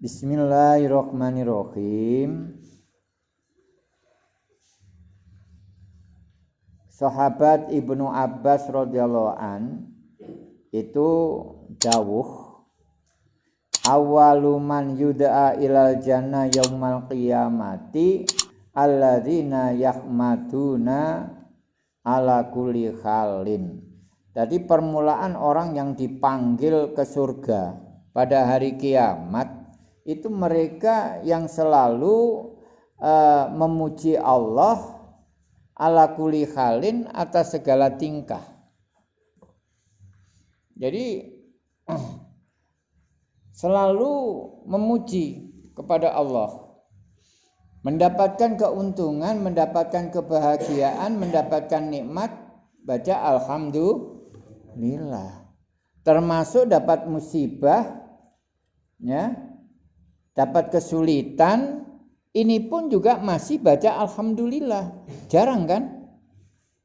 Bismillahirrahmanirrahim. Sahabat Ibnu Abbas radhiyallahu an itu dawuh awalu man yud'a ilal jannah yaumal qiyamati alladzina yahmaduna ala kulli khalin. Jadi permulaan orang yang dipanggil ke surga pada hari kiamat itu mereka yang selalu uh, memuji Allah ala kuli halin atas segala tingkah. Jadi selalu memuji kepada Allah. Mendapatkan keuntungan, mendapatkan kebahagiaan, mendapatkan nikmat, baca alhamdulillah. Termasuk dapat musibah ya, dapat kesulitan, ini pun juga masih baca alhamdulillah. Jarang kan?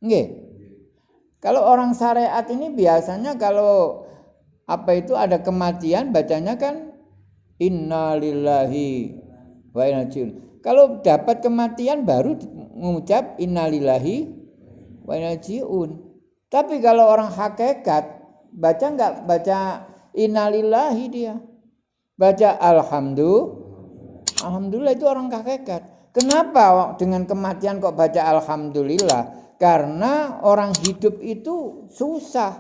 Nggih. Kalau orang syariat ini biasanya kalau apa itu ada kematian bacanya kan innalillahi wa inna Kalau dapat kematian baru mengucap innalillahi wa inna Tapi kalau orang hakikat baca nggak baca innalillahi dia baca alhamdulillah. Alhamdulillah itu orang hakikat. Kenapa dengan kematian kok baca alhamdulillah? Karena orang hidup itu susah.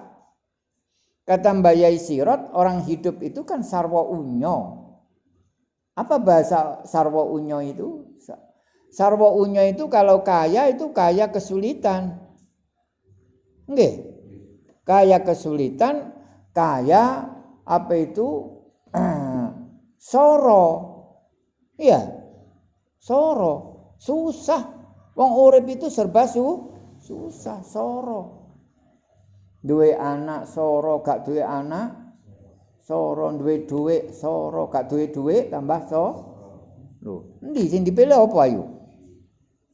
Kata Mbak Yai Sirot, orang hidup itu kan sarwa unyo. Apa bahasa sarwa unyo itu? Sarwa unyo itu kalau kaya itu kaya kesulitan. Enggak. Kaya kesulitan, kaya apa itu Soro. Iya. Soro. Susah. Wong urip itu serba su susah, soro. Duwe anak soro, gak duwe anak soro, duwe duwe soro, gak duwe duwe tambah so. Lho, endi sing dipilih apa ayo?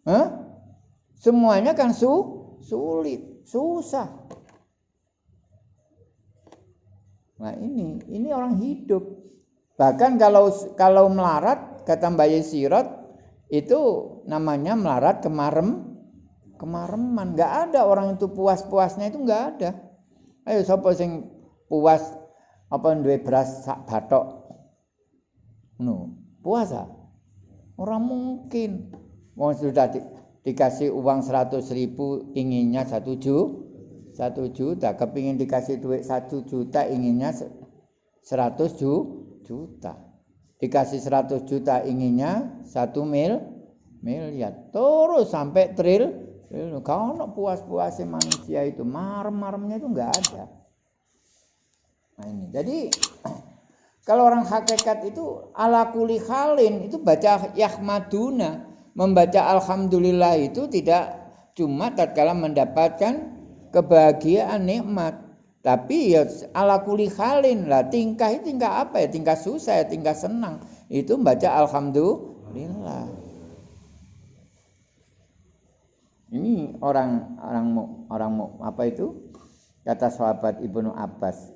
Hah? Semuanya kan su sulit, susah. Nah ini, ini orang hidup. Bahkan kalau kalau melarat kata Mbak Yesirat itu namanya melarat kemarem kemareman. Nggak ada orang itu puas-puasnya itu nggak ada. Ayo siapa sing puas apa duwe beras sak batok. No, puasa. Orang mungkin. Mau sudah di, dikasih uang seratus ribu inginnya satu juta satu juta kepingin dikasih duit satu juta inginnya seratus juta juta. Dikasih 100 juta inginnya satu mil miliar. Terus sampai tril. Kalau puas-puasnya manusia itu marem-maremnya itu enggak ada. Nah ini. Jadi kalau orang hakikat itu ala kuli halin itu baca yahmaduna. Membaca alhamdulillah itu tidak cuma tatkala mendapatkan kebahagiaan nikmat tapi ya ala kuli halin lah tingkah itu tingkah apa ya tingkah susah ya tingkah senang itu baca alhamdulillah. Ini orang orang orang apa itu kata sahabat ibnu Abbas.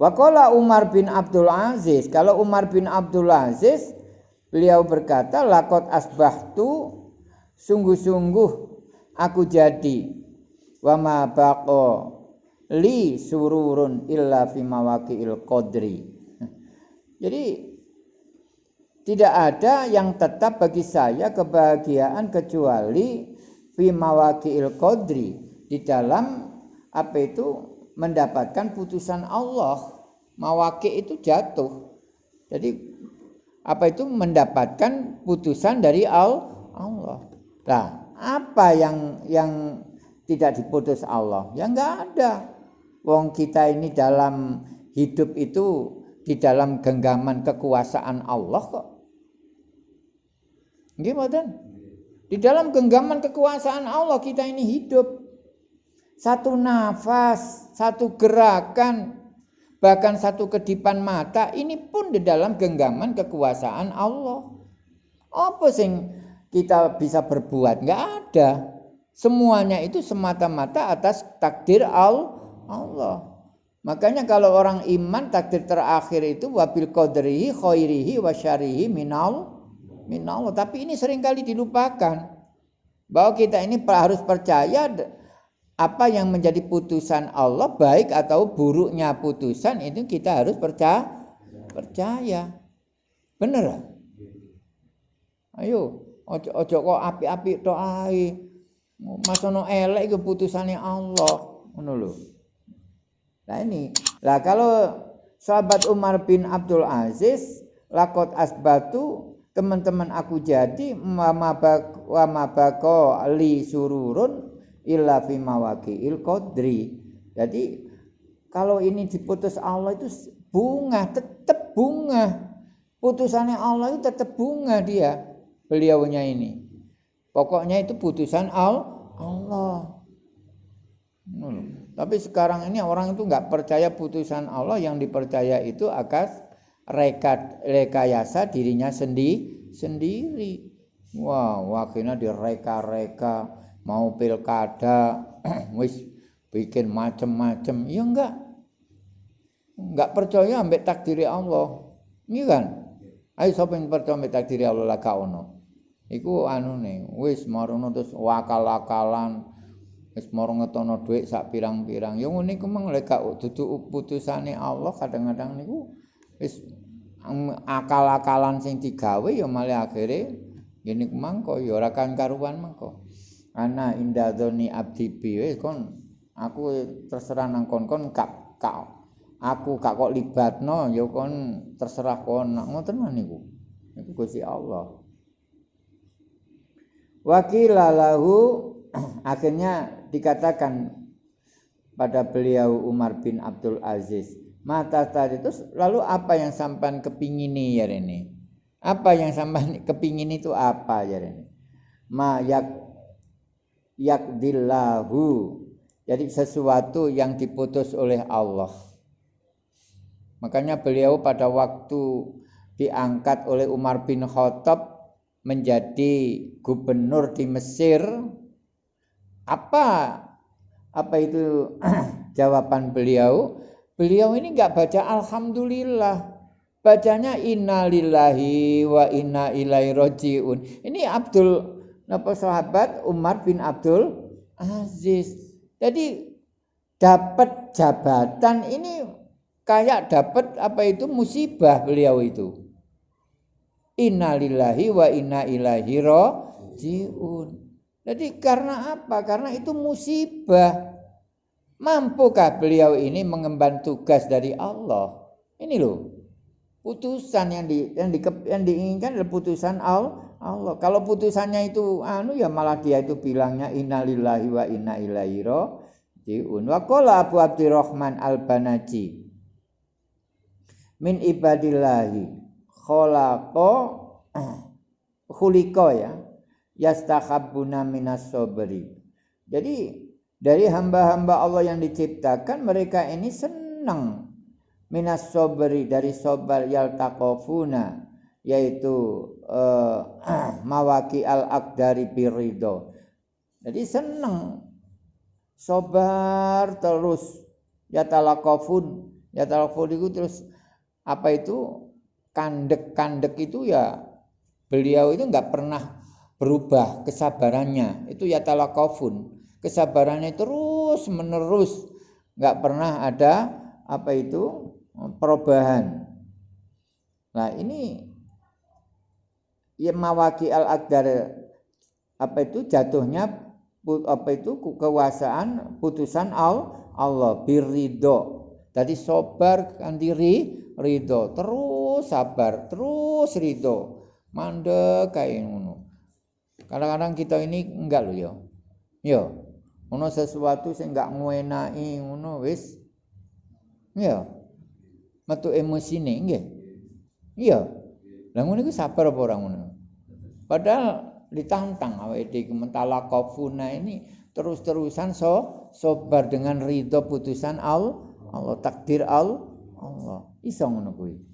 Wakola Umar bin Abdul Aziz. Kalau Umar bin Abdul Aziz beliau berkata lakot asbahtu sungguh-sungguh aku jadi wa ma baqa li sururun illa fi mawaqi'il qadri. Jadi tidak ada yang tetap bagi saya kebahagiaan kecuali fi mawaqi'il qadri di dalam apa itu mendapatkan putusan Allah. Mawaki itu jatuh. Jadi apa itu mendapatkan putusan dari Allah. Nah, apa yang yang tidak diputus Allah? Ya enggak ada. Wong kita ini dalam hidup itu di dalam genggaman kekuasaan Allah kok. Gimana? Di dalam genggaman kekuasaan Allah kita ini hidup. Satu nafas, satu gerakan, bahkan satu kedipan mata ini pun di dalam genggaman kekuasaan Allah. Apa sing kita bisa berbuat? Enggak ada. Semuanya itu semata-mata atas takdir Allah. Makanya kalau orang iman takdir terakhir itu wabil qadrihi khairihi wa syarihi minal minal. Tapi ini sering kali dilupakan. Bahwa kita ini harus percaya apa yang menjadi putusan Allah baik atau buruknya putusan itu kita harus percaya percaya. Bener? Ayo, ojo ojo kok api-api ae. Masono elek keputusannya Allah. Ngono lho. Nah ini, lah kalau sahabat Umar bin Abdul Aziz, lakot asbatu, teman-teman aku jadi, wa mabako li sururun illa fi il qadri. Jadi kalau ini diputus Allah itu bunga, tetap bunga. Putusannya Allah itu tetap bunga dia, beliaunya ini. Pokoknya itu putusan Allah. Tapi sekarang ini orang itu nggak percaya putusan Allah yang dipercaya itu akas reka rekayasa dirinya sendi sendiri. Wah, wakilnya direka-reka mau pilkada wis bikin macem-macem. Ya enggak. Enggak percaya ambek takdiri Allah. Ini kan? Ayo sapa yang percaya ambek takdiri Allah lah ono. Iku anu nih, wis marono terus wakal-wakalan wis moro ngetono dhuwit sak pirang-pirang. Ngene iku meng lek dudu putusane Allah kadang-kadang niku wis akal-akalan sing digawe ya malah akhire ngene ku mangko ya ora kan karuan mangko. Ana indadzoni abdi bi wis kon aku terserah nang kon-kon kak kak aku gak kok libatno ya kon terserah kon. Ngoten niku. Niku Gusti Allah wakilalahu akhirnya dikatakan pada beliau Umar bin Abdul Aziz mata tadi itu lalu apa yang sampan kepingini ya ini? Apa yang sampan kepingin itu apa ya ini? Ma yak yakdillahu. Jadi sesuatu yang diputus oleh Allah. Makanya beliau pada waktu diangkat oleh Umar bin Khattab menjadi gubernur di Mesir apa apa itu jawaban beliau? Beliau ini nggak baca alhamdulillah. Bacanya innalillahi wa inna ilaihi rajiun. Ini Abdul apa sahabat Umar bin Abdul Aziz. Jadi dapat jabatan ini kayak dapat apa itu musibah beliau itu. Innalillahi wa inna ilaihi rajiun. Jadi karena apa? Karena itu musibah. Mampukah beliau ini mengemban tugas dari Allah? Ini loh. Putusan yang di yang, di, yang diinginkan adalah putusan Allah. Kalau putusannya itu anu ya malah dia itu bilangnya innalillahi wa inna ilaihi rajiun. Wa qala Abu Abdurrahman Al-Banaji min ibadillahi khalaqa khuliqa ya yastakhabbuna minas sabri. Jadi dari hamba-hamba Allah yang diciptakan mereka ini senang minas sabri dari sabar yaltaqafuna yaitu uh, mawaki al akdari birido. Jadi senang sabar terus ya talakofun ya talakofun itu terus apa itu kandek-kandek itu ya beliau itu nggak pernah berubah kesabarannya. Itu ya talakofun kesabarannya terus menerus. Nggak pernah ada apa itu perubahan. Nah ini ya mawaki al akdar apa itu jatuhnya apa itu kekuasaan putusan al Allah birido tadi sobar kan diri ridho. Terus sabar terus ridho mandek kayak ngono Kadang-kadang kita ini enggak loh ya. Ya. Ono sesuatu sing enggak nguenai ngono wis. Ya. Metu emosine nggih. Iya. Lah ngono iku sabar apa ora ngono? Padahal ditantang awake dhewe mentala kafuna ini terus-terusan so sobar dengan ridho putusan Allah, Allah takdir Allah. Allah. Iso ngono kuwi.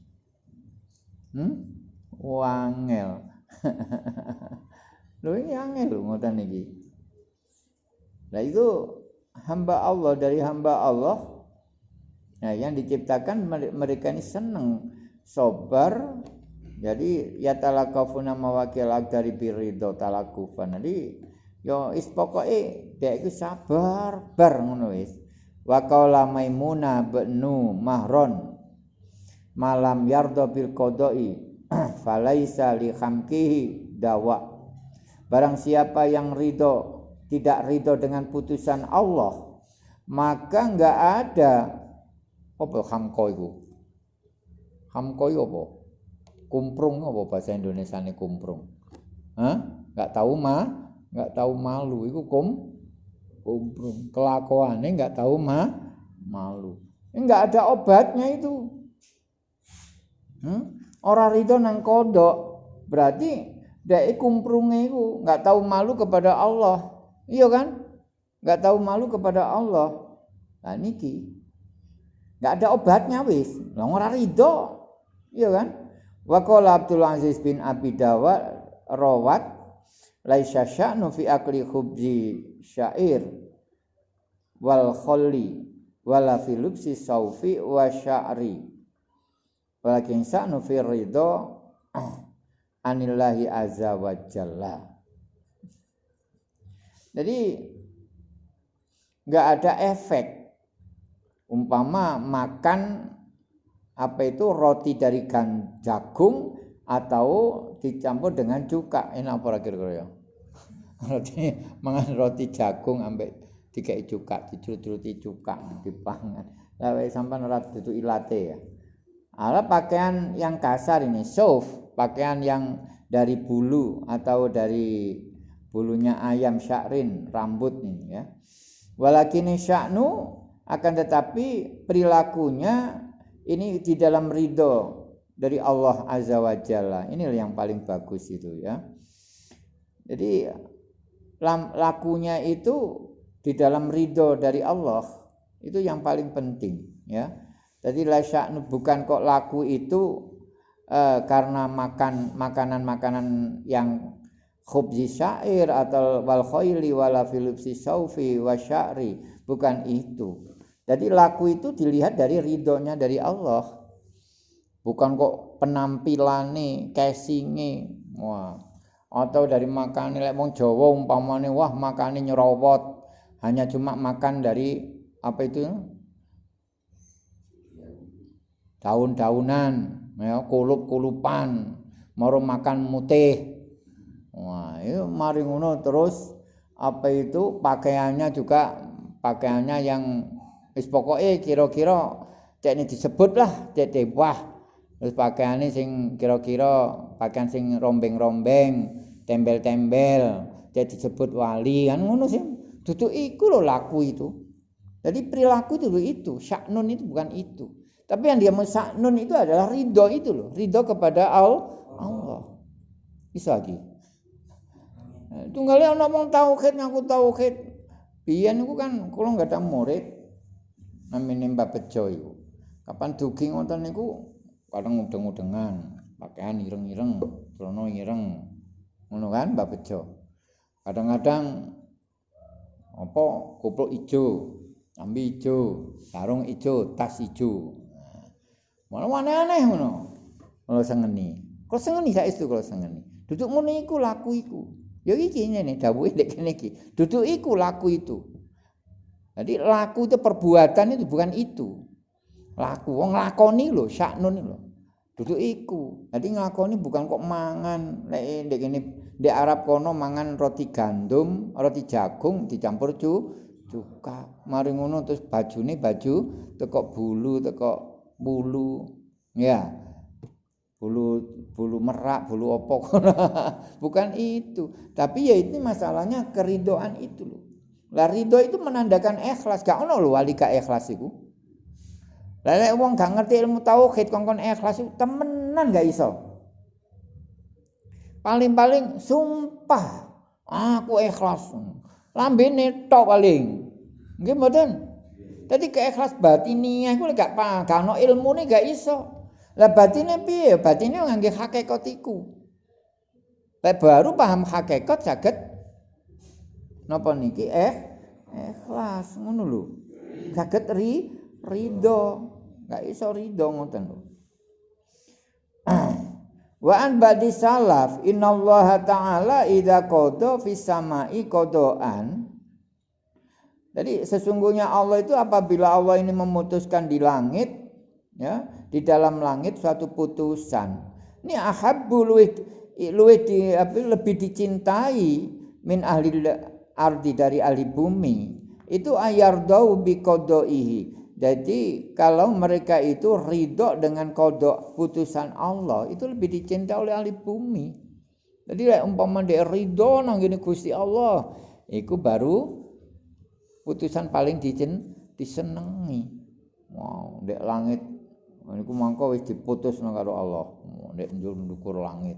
Hmm? Wangel. Lho ini angel lho ngoten iki. Nah itu hamba Allah dari hamba Allah Nah, yang diciptakan mereka ini seneng, sobar. Jadi ya talakafuna mawakil agdari birido talakufan. Jadi yo is pokoke dek iku sabar bar ngono wis. Wa benu Mahron malam yardo bil qodoi falaisa li khamkihi dawa. Barang siapa yang ridho tidak ridho dengan putusan Allah, maka enggak ada apa hamko itu? Hamko itu apa? Kumprung apa bahasa Indonesia ini kumprung? Hah? Enggak tahu ma, enggak tahu malu itu kum kumprung. Kelakuannya enggak tahu ma, malu. Enggak ada obatnya itu. Hmm? Orang ridho nang kodok berarti dek kumprunge itu enggak tahu malu kepada Allah. Iya kan? Enggak tahu malu kepada Allah. Nah niki Enggak ada obatnya wis. Lah ora rido. Iya kan? Wa qala Abdul Aziz bin Abi Dawa rawat laisa sya'nu fi akli khubzi syair wal khalli wala fi lubsi saufi wa sya'ri walakin sya'nu fi ridho anillahi azza wa jalla. Jadi nggak ada efek. Umpama makan apa itu roti dari gan jagung atau dicampur dengan cuka. Enak apa kira-kira? Ya roti mangan roti jagung ambek dikai cuka dicuruti cuka dipangan. Sampai ora itu ilate ya ala pakaian yang kasar ini soft pakaian yang dari bulu atau dari bulunya ayam syakrin rambut ini ya walakin syaknu akan tetapi perilakunya ini di dalam ridho dari Allah Azza wa Jalla. Ini yang paling bagus itu ya. Jadi lakunya itu di dalam ridho dari Allah itu yang paling penting ya. Jadi lasya'nu bukan kok laku itu eh, karena makan makanan-makanan yang khubzi syair atau wal khayli wala filipsi saufi wa sya'ri bukan itu jadi laku itu dilihat dari ridhonya dari Allah. Bukan kok penampilannya, casingnya, wah. Atau dari makan lek wong Jawa umpamane wah makane nyerowot, hanya cuma makan dari apa itu? Daun-daunan, ya kulup-kulupan, mau makan mutih. Wah, itu mari ngono terus apa itu pakaiannya juga pakaiannya yang Wis pokoke kira-kira cek disebut lah cek wah terus pakaiane sing kira-kira pakaian sing rombeng-rombeng, tembel-tembel, cek disebut wali kan ngono sih. Duduk iku lho laku itu. Jadi perilaku itu itu, syaknun itu bukan itu. Tapi yang dia mau syaknun itu adalah ridho itu loh, ridho kepada Allah. Bisa lagi. Tunggalnya ngomong tauhid, ngaku tauhid. Biyen niku kan kalau nggak ada murid, namine Mbak Bejo. Kapan dugi ngoten niku kadang udeng-udengan, pakaian ireng-ireng, celana ireng. Ngono kan Mbak Bejo. Kadang-kadang apa kupluk ijo, ambi ijo, sarung ijo, tas ijo. Malah aneh-aneh ngono. Kalau sengeni. Kalau sengeni saya itu kalau sengeni. Duduk ngono iku laku iku. Ya iki ngene dawuhe nek kene iki. Duduk iku laku itu. Jadi laku itu perbuatan itu bukan itu. Laku wong lakoni lho, syaknun lho. Duduk iku. Jadi nglakoni bukan kok mangan nek ndek kene Arab kono mangan roti gandum, roti jagung dicampur cu cuka. Mari ngono terus bajune baju teko bulu, teko bulu. Ya. Bulu bulu merak, bulu opok. bukan itu. Tapi ya itu masalahnya keridoan itu loh. Lah ridho itu menandakan ikhlas. Gak ono lho wali gak ikhlas iku. Lah nek wong gak ngerti ilmu tauhid kongkon ikhlas itu temenan gak iso. Paling-paling sumpah aku ikhlas. Lambene tok paling. Nggih mboten? Dadi keikhlas batiniah iku gak gak ono ilmune gak iso. Lah batine piye? Batine ngangge hakikat iku. baru paham hakikat saged napa niki eh ikhlas ngono lho saged ri ridho nggak iso ridho ngoten lho Wa an badi salaf innallaha ta'ala idza qada fis sama'i qadaan Jadi sesungguhnya Allah itu apabila Allah ini memutuskan di langit ya, di dalam langit suatu putusan. Ini ahabbu luwih luwih di, lebih dicintai min ahli ardi dari ahli bumi. Itu ayardau bi qadaihi. Jadi kalau mereka itu ridho dengan kodok putusan Allah itu lebih dicintai oleh ahli bumi. Jadi umpama dia ridho nang gini Gusti Allah, itu baru putusan paling dicen disenengi. Wow, dek langit niku mangko wis diputus karo Allah. Dek njur ndukur langit.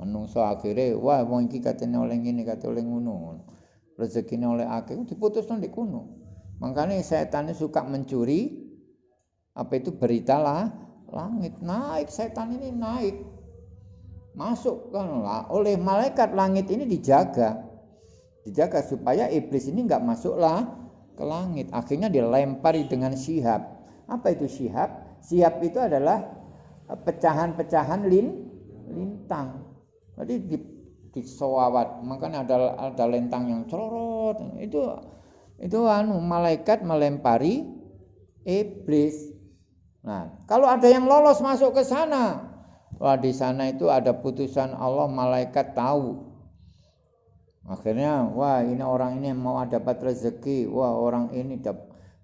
Menungso akhirnya wah wong iki katene oleh ngene kate oleh ngono. Rezekine oleh akeh diputus nang di kuno. Makanya setan suka mencuri apa itu berita lah langit naik setan ini naik masuk kan lah oleh malaikat langit ini dijaga dijaga supaya iblis ini nggak masuklah ke langit. Akhirnya dilempari dengan sihab apa itu sihab sihab itu adalah pecahan-pecahan lin lintang. Jadi di, di makanya ada ada lentang yang cerot. Itu itu anu malaikat melempari iblis. Nah, kalau ada yang lolos masuk ke sana, wah di sana itu ada putusan Allah, malaikat tahu. Akhirnya, wah ini orang ini mau dapat rezeki, wah orang ini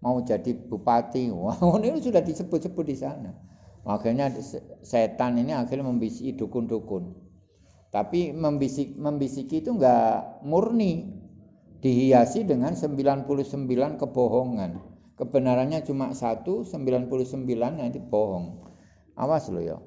mau jadi bupati, wah ini sudah disebut-sebut di sana. Akhirnya setan ini akhirnya membisiki dukun-dukun. Tapi membisik membisiki itu enggak murni, dihiasi dengan 99 kebohongan. Kebenarannya cuma satu, 99 nanti bohong. Awas lo ya.